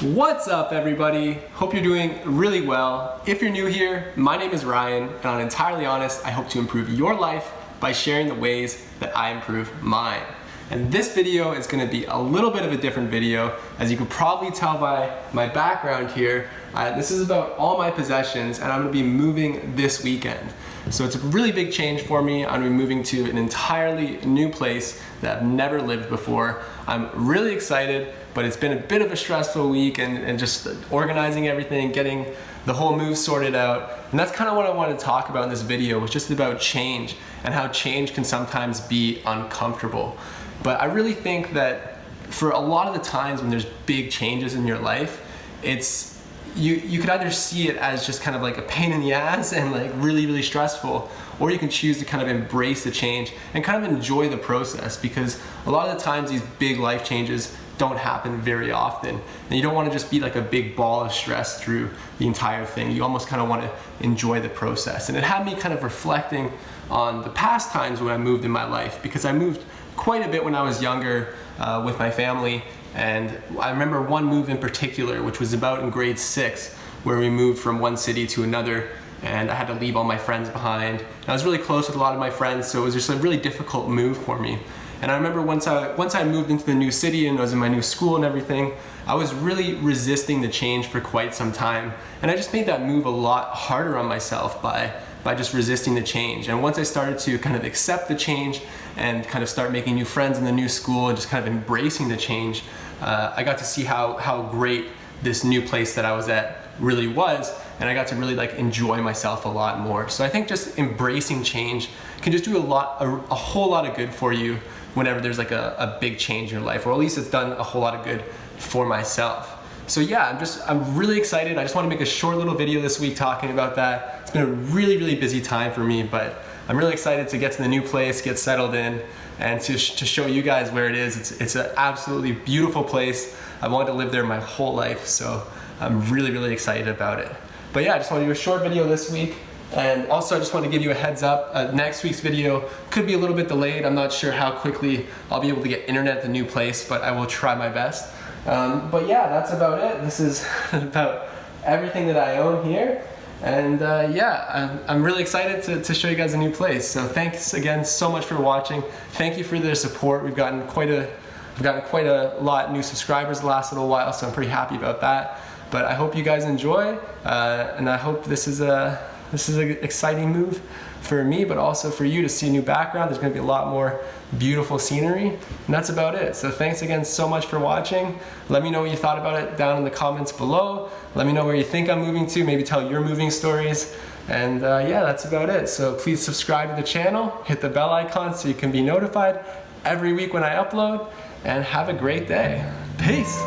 What's up everybody? Hope you're doing really well. If you're new here, my name is Ryan and I'm entirely honest, I hope to improve your life by sharing the ways that I improve mine. And this video is gonna be a little bit of a different video. As you can probably tell by my background here, uh, this is about all my possessions and I'm gonna be moving this weekend. So it's a really big change for me. I'm gonna be moving to an entirely new place that I've never lived before. I'm really excited but it's been a bit of a stressful week and, and just organizing everything, getting the whole move sorted out. And that's kind of what I want to talk about in this video, was just about change and how change can sometimes be uncomfortable. But I really think that for a lot of the times when there's big changes in your life, it's you, you could either see it as just kind of like a pain in the ass and like really, really stressful, or you can choose to kind of embrace the change and kind of enjoy the process because a lot of the times these big life changes don't happen very often. And you don't want to just be like a big ball of stress through the entire thing. You almost kind of want to enjoy the process. And it had me kind of reflecting on the past times when I moved in my life because I moved quite a bit when I was younger uh, with my family. And I remember one move in particular, which was about in grade six, where we moved from one city to another and I had to leave all my friends behind. And I was really close with a lot of my friends, so it was just a really difficult move for me. And I remember once I, once I moved into the new city and I was in my new school and everything, I was really resisting the change for quite some time. And I just made that move a lot harder on myself by, by just resisting the change. And once I started to kind of accept the change and kind of start making new friends in the new school and just kind of embracing the change, uh, I got to see how, how great this new place that I was at really was and I got to really like enjoy myself a lot more. So I think just embracing change can just do a lot, a, a whole lot of good for you whenever there's like a, a big change in your life, or at least it's done a whole lot of good for myself. So yeah, I'm just, I'm really excited. I just want to make a short little video this week talking about that. It's been a really, really busy time for me, but I'm really excited to get to the new place, get settled in, and to, to show you guys where it is. It's, it's an absolutely beautiful place. I wanted to live there my whole life, so I'm really, really excited about it. But yeah, I just want to do a short video this week. And also I just want to give you a heads up, uh, next week's video could be a little bit delayed. I'm not sure how quickly I'll be able to get internet at the new place, but I will try my best. Um, but yeah, that's about it. This is about everything that I own here. And uh, yeah, I'm, I'm, really excited to, to show you guys a new place. So thanks again so much for watching. Thank you for the support. We've gotten quite a, we've gotten quite a lot new subscribers the last little while, so I'm pretty happy about that. But I hope you guys enjoy, uh, and I hope this is a this is an exciting move for me, but also for you to see a new background. There's gonna be a lot more beautiful scenery, and that's about it. So thanks again so much for watching. Let me know what you thought about it down in the comments below. Let me know where you think I'm moving to, maybe tell your moving stories. And uh, yeah, that's about it. So please subscribe to the channel, hit the bell icon so you can be notified every week when I upload, and have a great day. Peace.